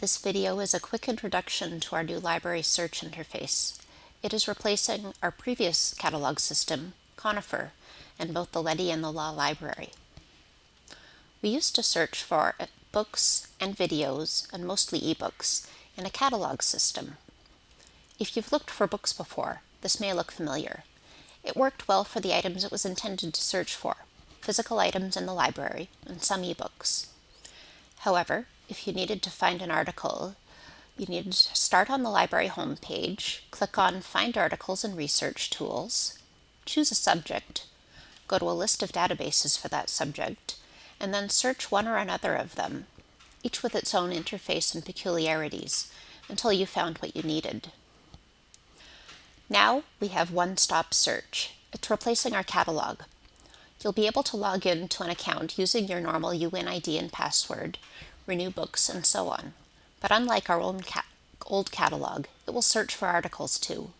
This video is a quick introduction to our new library search interface. It is replacing our previous catalog system, Conifer, in both the Letty and the Law Library. We used to search for books and videos, and mostly ebooks, in a catalog system. If you've looked for books before, this may look familiar. It worked well for the items it was intended to search for, physical items in the library, and some ebooks. However, if you needed to find an article, you needed to start on the library homepage, click on Find Articles and Research Tools, choose a subject, go to a list of databases for that subject, and then search one or another of them, each with its own interface and peculiarities, until you found what you needed. Now we have one-stop search. It's replacing our catalog. You'll be able to log in to an account using your normal UIN and password, renew books, and so on. But unlike our own ca old catalog, it will search for articles too.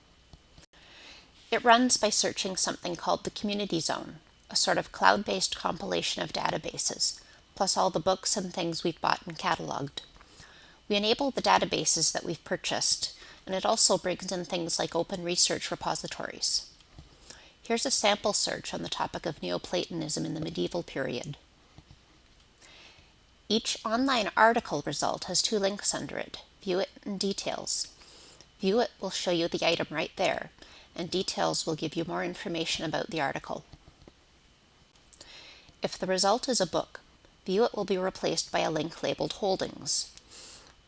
It runs by searching something called the Community Zone, a sort of cloud-based compilation of databases, plus all the books and things we've bought and cataloged. We enable the databases that we've purchased, and it also brings in things like open research repositories. Here's a sample search on the topic of Neoplatonism in the medieval period. Each online article result has two links under it, View It and Details. View It will show you the item right there, and Details will give you more information about the article. If the result is a book, View It will be replaced by a link labeled Holdings,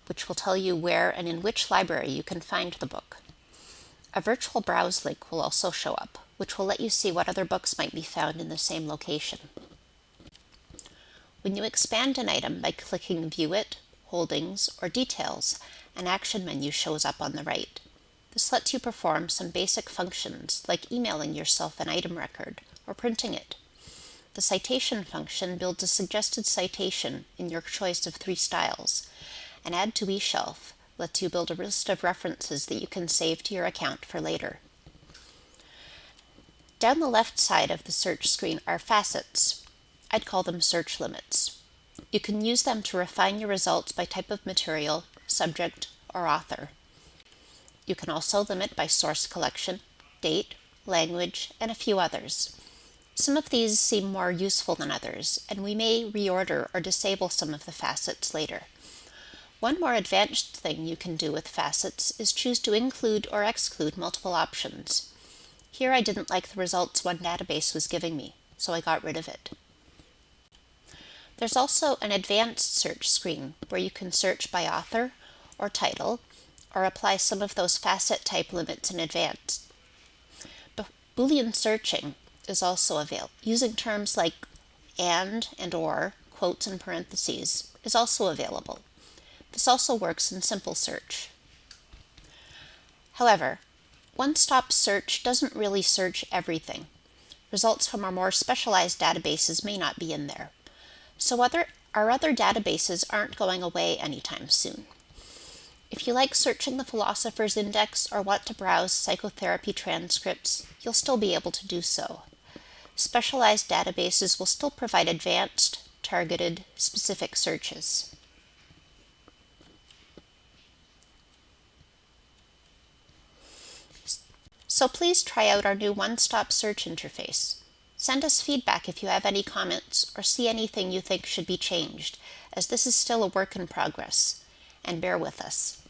which will tell you where and in which library you can find the book. A virtual browse link will also show up, which will let you see what other books might be found in the same location. When you expand an item by clicking View It, Holdings, or Details, an action menu shows up on the right. This lets you perform some basic functions like emailing yourself an item record or printing it. The citation function builds a suggested citation in your choice of three styles, and Add to eShelf lets you build a list of references that you can save to your account for later. Down the left side of the search screen are facets, I'd call them search limits. You can use them to refine your results by type of material, subject, or author. You can also limit by source collection, date, language, and a few others. Some of these seem more useful than others, and we may reorder or disable some of the facets later. One more advanced thing you can do with facets is choose to include or exclude multiple options. Here I didn't like the results one database was giving me, so I got rid of it. There's also an advanced search screen where you can search by author or title or apply some of those facet type limits in advance. But Boolean searching is also available. Using terms like and and or, quotes and parentheses, is also available. This also works in simple search. However, one-stop search doesn't really search everything. Results from our more specialized databases may not be in there. So other, our other databases aren't going away anytime soon. If you like searching the Philosopher's Index or want to browse psychotherapy transcripts, you'll still be able to do so. Specialized databases will still provide advanced, targeted, specific searches. So please try out our new one-stop search interface. Send us feedback if you have any comments or see anything you think should be changed, as this is still a work in progress, and bear with us.